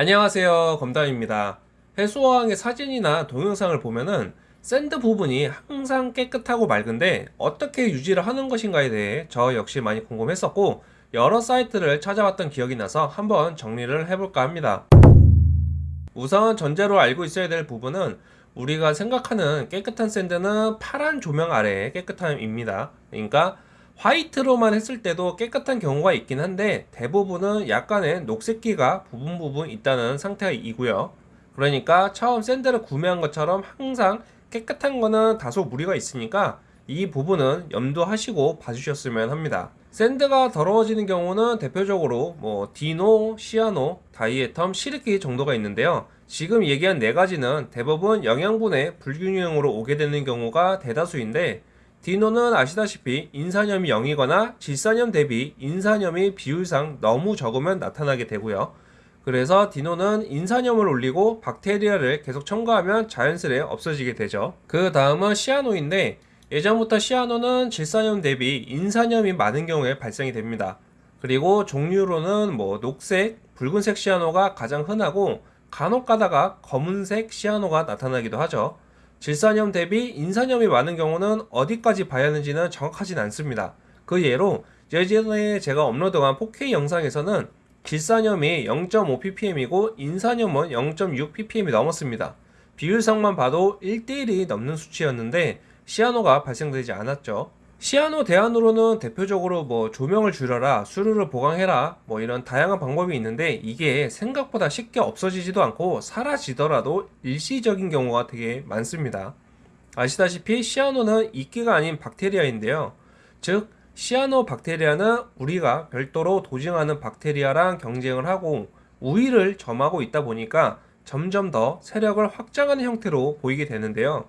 안녕하세요. 검담입니다. 해수어항의 사진이나 동영상을 보면은 sand 부분이 항상 깨끗하고 맑은데 어떻게 유지를 하는 것인가에 대해 저 역시 많이 궁금했었고 여러 사이트를 찾아봤던 기억이 나서 한번 정리를 해볼까 합니다. 우선 전제로 알고 있어야 될 부분은 우리가 생각하는 깨끗한 sand는 파란 조명 아래의 깨끗함입니다. 그러니까 white로만 했을 때도 깨끗한 경우가 있긴 한데 대부분은 약간의 녹색기가 부분 부분 있다는 상태이고요. 그러니까 처음 sand를 구매한 것처럼 항상 깨끗한 거는 다소 무리가 있으니까 이 부분은 염두하시고 봐주셨으면 합니다. sand가 더러워지는 경우는 대표적으로 뭐 dino, cyano, diatom, 실이끼 정도가 있는데요. 지금 얘기한 네 가지는 대부분 영양분의 불균형으로 오게 되는 경우가 대다수인데 dino는 아시다시피 인산염이 0이거나 질산염 대비 인산염이 비율상 너무 적으면 나타나게 되고요. 그래서 디노는 인산염을 올리고 박테리아를 계속 첨가하면 자연스레 없어지게 되죠. 그 다음은 시아노인데 예전부터 시아노는 질산염 대비 인산염이 많은 경우에 발생이 됩니다. 그리고 종류로는 뭐 녹색, 붉은색 시아노가 가장 흔하고 간혹 가다가 검은색 시아노가 나타나기도 하죠. 질산염 대비 인산염이 많은 경우는 어디까지 봐야 하는지는 정확하진 않습니다. 그 예로 예전에 제가 업로드한 4K 영상에서는 질산염이 0.5ppm이고 인산염은 0.6ppm이 넘었습니다. 비율상만 봐도 1대1이 넘는 수치였는데 시아노가 발생되지 않았죠. 시아노 대안으로는 대표적으로 뭐 조명을 줄여라, 수류를 보강해라, 뭐 이런 다양한 방법이 있는데 이게 생각보다 쉽게 없어지지도 않고 사라지더라도 일시적인 경우가 되게 많습니다. 아시다시피 시아노는 이끼가 아닌 박테리아인데요. 즉, 시아노 박테리아는 우리가 별도로 도징하는 박테리아랑 경쟁을 하고 우위를 점하고 있다 보니까 점점 더 세력을 확장하는 형태로 보이게 되는데요.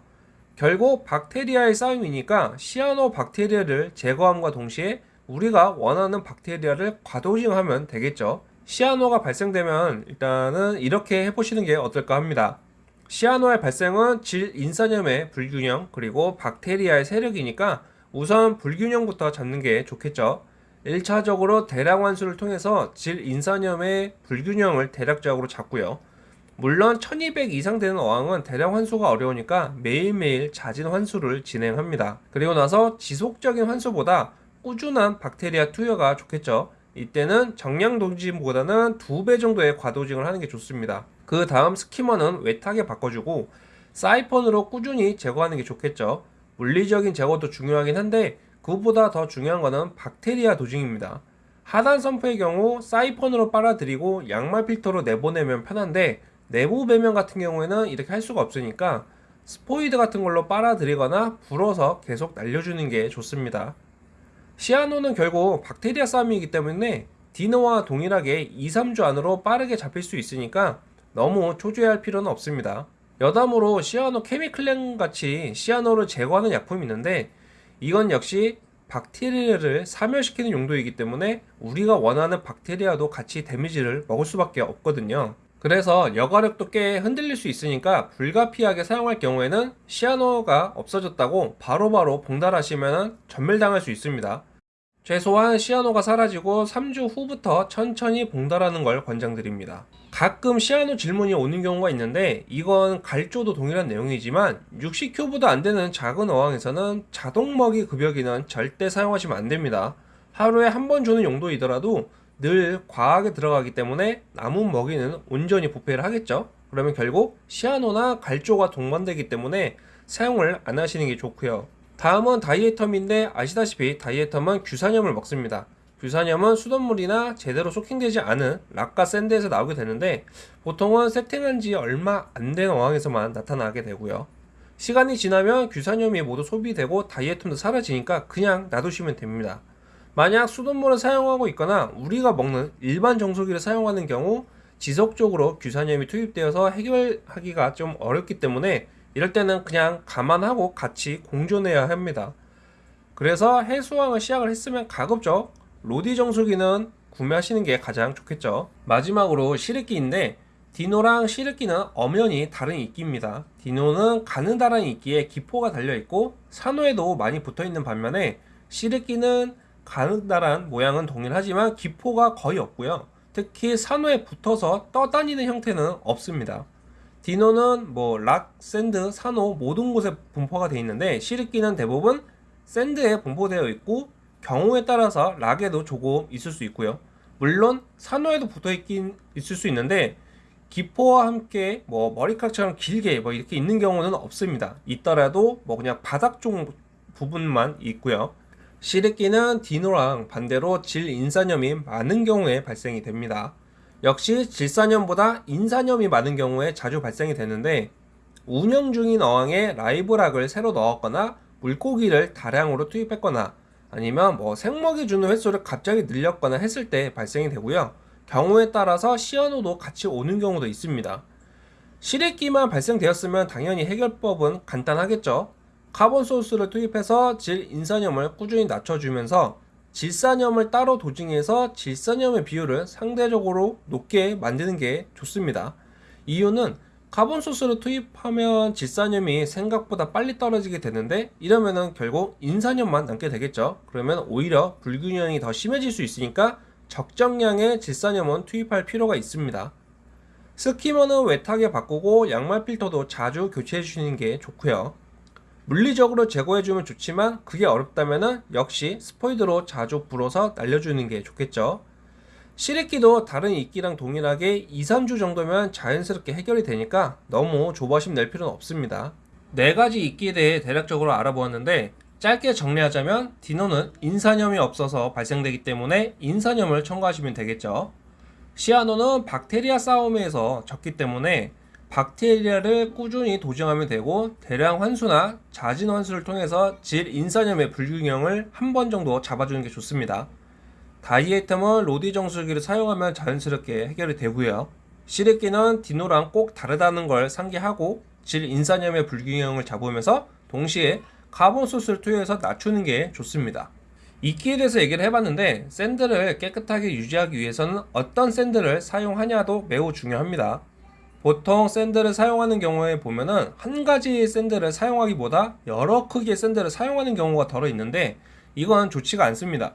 결국 박테리아의 싸움이니까 시아노 박테리아를 제거함과 동시에 우리가 원하는 박테리아를 과도징하면 되겠죠. 시아노가 발생되면 일단은 이렇게 해보시는 게 어떨까 합니다. 시아노의 발생은 질 인산염의 불균형 그리고 박테리아의 세력이니까 우선 불균형부터 잡는 게 좋겠죠. 1차적으로 대량 환수를 통해서 질 인산염의 불균형을 대략적으로 잡고요. 물론 1200 이상 되는 어항은 대량 환수가 어려우니까 매일매일 잦은 환수를 진행합니다. 그리고 나서 지속적인 환수보다 꾸준한 박테리아 투여가 좋겠죠. 이때는 정량 도징보다는 두 배 정도의 과도징을 하는 게 좋습니다. 그 다음 스키머는 외탁에 바꿔주고 사이펀으로 꾸준히 제거하는 게 좋겠죠. 물리적인 제거도 중요하긴 한데 그보다 더 중요한 것은 박테리아 도징입니다. 하단 선프의 경우 사이펀으로 빨아들이고 양말 필터로 내보내면 편한데 내부 배면 같은 경우에는 이렇게 할 수가 없으니까 스포이드 같은 걸로 빨아들이거나 불어서 계속 날려주는 게 좋습니다. 시아노는 결국 박테리아 싸움이기 때문에 디노와 동일하게 2, 3주 안으로 빠르게 잡힐 수 있으니까 너무 초조해할 필요는 없습니다. 여담으로 시아노 케미클렌 같이 시아노를 제거하는 약품이 있는데 이건 역시 박테리아를 사멸시키는 용도이기 때문에 우리가 원하는 박테리아도 같이 데미지를 먹을 수밖에 없거든요. 그래서 여과력도 꽤 흔들릴 수 있으니까 불가피하게 사용할 경우에는 시아노가 없어졌다고 바로바로 봉달하시면 전멸당할 수 있습니다. 최소한 시아노가 사라지고 3주 후부터 천천히 봉달하는 걸 권장드립니다. 가끔 시아노 질문이 오는 경우가 있는데 이건 갈조도 동일한 내용이지만 60큐보다 안되는 작은 어항에서는 자동 먹이 급여기는 절대 사용하시면 안됩니다. 하루에 한 번 주는 용도이더라도 늘 과하게 들어가기 때문에 남은 먹이는 온전히 부패를 하겠죠. 그러면 결국 시아노나 갈조가 동반되기 때문에 사용을 안 하시는 게 좋고요. 다음은 다이에텀인데 아시다시피 다이에텀은 규산염을 먹습니다. 규산염은 수돗물이나 제대로 소킹되지 않은 락과 샌드에서 나오게 되는데 보통은 세팅한 지 얼마 안 된 어항에서만 나타나게 되고요. 시간이 지나면 규산염이 모두 소비되고 다이에텀도 사라지니까 그냥 놔두시면 됩니다 만약 수돗물을 사용하고 있거나 우리가 먹는 일반 정수기를 사용하는 경우 지속적으로 규산염이 투입되어서 해결하기가 좀 어렵기 때문에 이럴 때는 그냥 감안하고 같이 공존해야 합니다. 그래서 해수왕을 시작을 했으면 가급적 로디 정수기는 구매하시는 게 가장 좋겠죠. 마지막으로 시르기인데 디노랑 시르기는 엄연히 다른 이끼입니다. 디노는 가느다란 이끼에 기포가 달려있고 산호에도 많이 붙어있는 반면에 실이끼는 가느다란 모양은 동일하지만 기포가 거의 없고요 특히 산호에 붙어서 떠다니는 형태는 없습니다. dino는 뭐 rock, sand, 산호 모든 곳에 분포가 되어 있는데 실이끼는 대부분 sand에 분포되어 있고 경우에 따라서 rock에도 조금 있을 수 있고요. 물론 산호에도 붙어 있긴 있을 수 있는데 기포와 함께 뭐 머리카락처럼 길게 뭐 이렇게 있는 경우는 없습니다. 있더라도 뭐 그냥 바닥 쪽 부분만 있고요. 시리끼는 디노랑 반대로 질 인산염이 많은 경우에 발생이 됩니다. 역시 질산염보다 인산염이 많은 경우에 자주 발생이 되는데 운영 중인 어항에 라이브락을 새로 넣었거나 물고기를 다량으로 투입했거나 아니면 뭐 생먹이 주는 횟수를 갑자기 늘렸거나 했을 때 발생이 되고요. 경우에 따라서 시아노도 같이 오는 경우도 있습니다. 시래끼만 발생되었으면 당연히 해결법은 간단하겠죠. carbon source를 투입해서 질 인산염을 꾸준히 낮춰주면서 질산염을 따로 dosing해서 질산염의 비율을 상대적으로 높게 만드는 게 좋습니다. 이유는 carbon source를 투입하면 질산염이 생각보다 빨리 떨어지게 되는데 이러면은 결국 인산염만 남게 되겠죠. 그러면 오히려 불균형이 더 심해질 수 있으니까 적정량의 질산염은 투입할 필요가 있습니다. skimmer는 wet하게 바꾸고 양말 필터도 자주 교체해 주시는 게 좋고요. 물리적으로 제거해주면 좋지만 그게 어렵다면 역시 스포이드로 자주 불어서 날려주는 게 좋겠죠. 시래끼도 다른 이끼랑 동일하게 2, 3주 정도면 자연스럽게 해결이 되니까 너무 조바심 낼 필요는 없습니다. 네 가지 이끼에 대해 대략적으로 알아보았는데 짧게 정리하자면 디노는 인산염이 없어서 발생되기 때문에 인산염을 첨가하시면 되겠죠. 시아노는 박테리아 싸움에서 졌기 때문에 박테리아를 꾸준히 dosing하면 되고 대량 환수나 잦은 환수를 통해서 질 인산염의 불균형을 한 번 정도 잡아주는 게 좋습니다. diatom은 RODI 정수기를 사용하면 자연스럽게 해결이 되고요. 실이끼는 dino랑 꼭 다르다는 걸 상기하고 질 인산염의 불균형을 잡으면서 동시에 carbon source를 투여해서 낮추는 게 좋습니다. 이끼에 대해서 얘기를 해봤는데 sand를 깨끗하게 유지하기 위해서는 어떤 sand를 사용하냐도 매우 중요합니다. 보통 sand를 사용하는 경우에 보면은 한 가지 sand를 사용하기보다 여러 크기의 sand를 사용하는 경우가 더러 있는데 이건 좋지가 않습니다.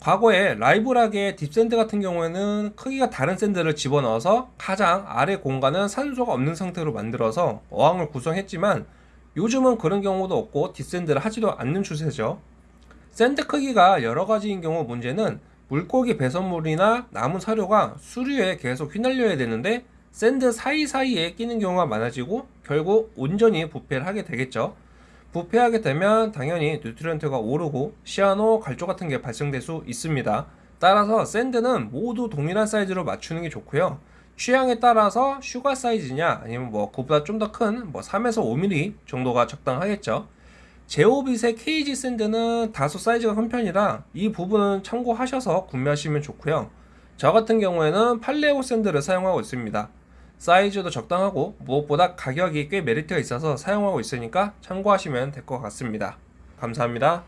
과거에 live rock의 deep sand 같은 경우에는 크기가 다른 sand를 집어넣어서 가장 아래 공간은 산소가 없는 상태로 만들어서 어항을 구성했지만 요즘은 그런 경우도 없고 deep sand를 하지도 않는 추세죠. sand 크기가 여러 가지인 경우 문제는 물고기 배설물이나 남은 사료가 수류에 계속 휘날려야 되는데 sand 사이사이에 끼는 경우가 많아지고 결국 온전히 부패를 하게 되겠죠. 부패하게 되면 당연히 nutrient가 오르고 cyano, 갈조 같은 게 발생될 수 있습니다. 따라서 sand는 모두 동일한 사이즈로 맞추는 게 좋고요. 취향에 따라서 sugar 사이즈냐 아니면 뭐 그보다 좀 더 큰 뭐 3에서 5mm 정도가 적당하겠죠. ZEOvit의 KZ sand는 다소 사이즈가 큰 편이라 이 부분은 참고하셔서 구매하시면 좋고요. 저 같은 경우에는 팔레오 샌드를 사용하고 있습니다. 사이즈도 적당하고 무엇보다 가격이 꽤 메리트가 있어서 사용하고 있으니까 참고하시면 될 것 같습니다. 감사합니다.